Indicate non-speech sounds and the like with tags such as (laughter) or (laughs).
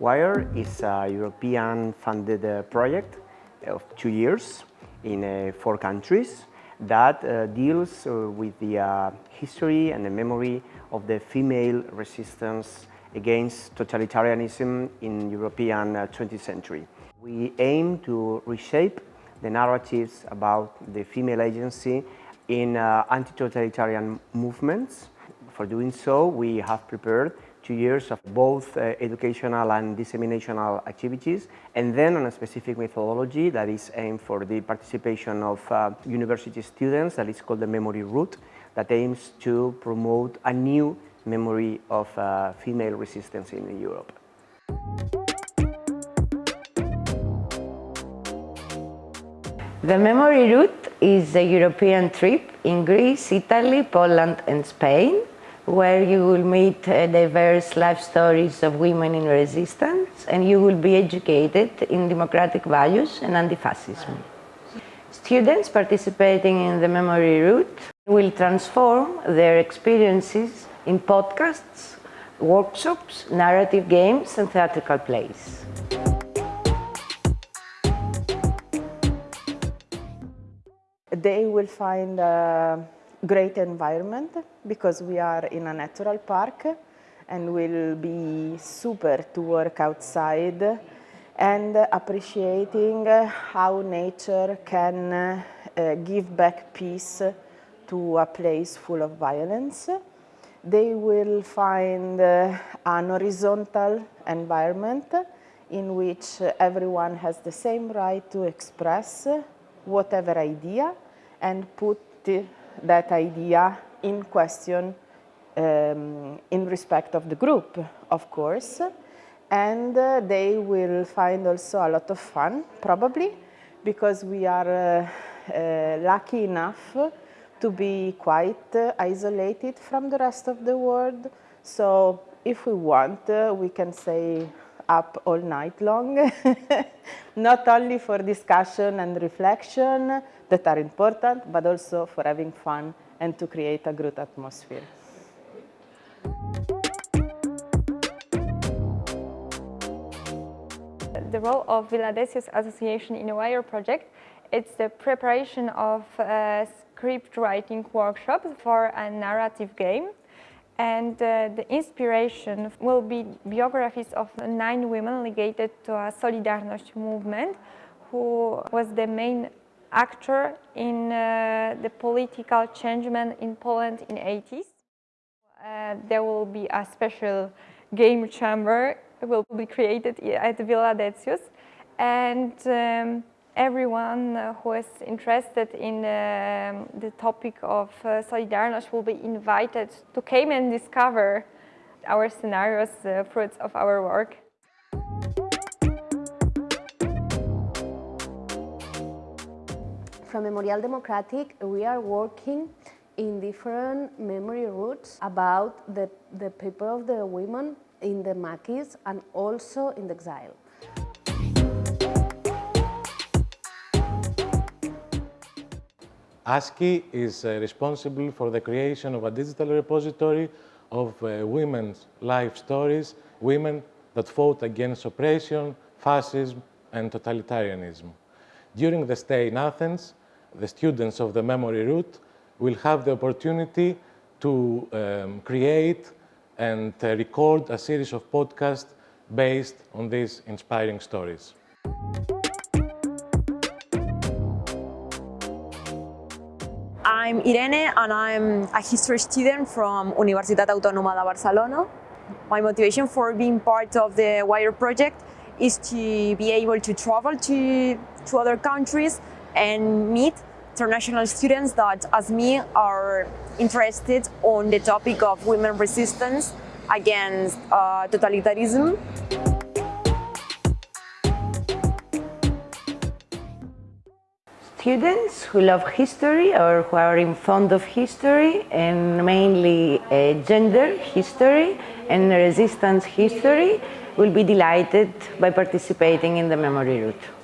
WIRE is a European-funded uh, project of two years in uh, four countries that uh, deals uh, with the uh, history and the memory of the female resistance against totalitarianism in European 20th uh, century. We aim to reshape the narratives about the female agency in anti-totalitarian movements. For doing so, we have prepared two years of both uh, educational and disseminational activities and then on a specific methodology that is aimed for the participation of uh, university students that is called the memory route that aims to promote a new memory of uh, female resistance in Europe. The memory route is a European trip in Greece, Italy, Poland and Spain where you will meet uh, diverse life stories of women in resistance and you will be educated in democratic values and anti-fascism. Students participating in the memory route will transform their experiences in podcasts, workshops, narrative games and theatrical plays. They will find uh great environment because we are in a natural park and will be super to work outside and appreciating how nature can uh, give back peace to a place full of violence. They will find uh, an horizontal environment in which everyone has the same right to express whatever idea and put that idea in question um, in respect of the group, of course. And uh, they will find also a lot of fun, probably, because we are uh, uh, lucky enough to be quite uh, isolated from the rest of the world. So if we want, uh, we can stay up all night long, (laughs) not only for discussion and reflection, that are important, but also for having fun and to create a good atmosphere. The role of Villa Decius Association in a WIRE project, it's the preparation of a script writing workshop for a narrative game. And uh, the inspiration will be biographies of nine women related to a Solidarność movement, who was the main actor in uh, the political changement in Poland in 80s. Uh, there will be a special game chamber will be created at Villa Decius and um, everyone who is interested in uh, the topic of uh, Solidarność will be invited to come and discover our scenarios, the fruits of our work. From Memorial Democratic, we are working in different memory routes about the, the people of the women in the Maquis and also in the exile. ASKI is uh, responsible for the creation of a digital repository of uh, women's life stories, women that fought against oppression, fascism and totalitarianism. During the stay in Athens, the students of the memory route will have the opportunity to um, create and uh, record a series of podcasts based on these inspiring stories. I'm Irene and I'm a history student from Universitat Autònoma de Barcelona. My motivation for being part of the WIRE project is to be able to travel to, to other countries and meet international students that, as me, are interested on the topic of women resistance against uh, totalitarianism. Students who love history or who are in fond of history and mainly uh, gender history and resistance history will be delighted by participating in the memory route.